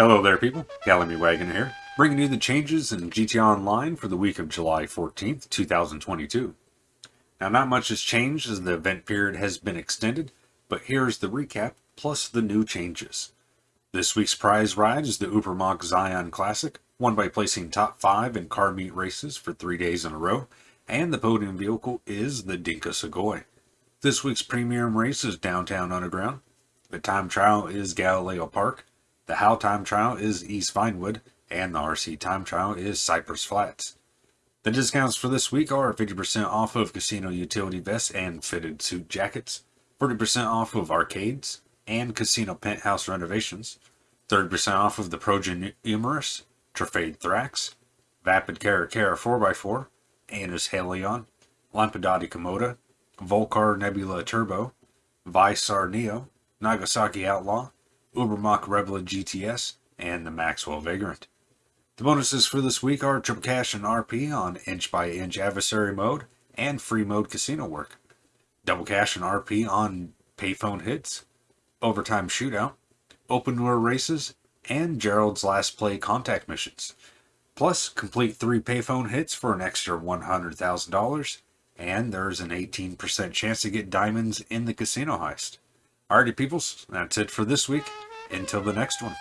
Hello there people, Gallamy Wagon here, bringing you the changes in GTA Online for the week of July 14th, 2022. Now not much has changed as the event period has been extended, but here's the recap plus the new changes. This week's prize ride is the Ubermacht Zion Classic, won by placing top 5 in car meet races for 3 days in a row, and the podium vehicle is the Dinka Sugoi. This week's premium race is Downtown Underground, the time trial is Galileo Park, the How time trial is East Vinewood, and the RC time trial is Cypress Flats. The discounts for this week are 50% off of casino utility vests and fitted suit jackets, 40% off of arcades and casino penthouse renovations, 30% off of the Progen Emerus, Truffade Thrax, Vapid Caracara 4x4, Annis Hellion, Lampadati Komoda, Vulcar Nebula Turbo, Vysser Neo, Nagasaki Outlaw, Ubermacht Rebla GTS, and the Maxwell Vagrant. The bonuses for this week are triple cash and RP on inch by inch adversary mode and free mode casino work, double cash and RP on payphone hits, overtime shootout, open door races, and Gerald's last play contact missions. Plus, complete three payphone hits for an extra $100,000, and there's an 18% chance to get diamonds in the casino heist. Alrighty, peoples, that's it for this week. Until the next one.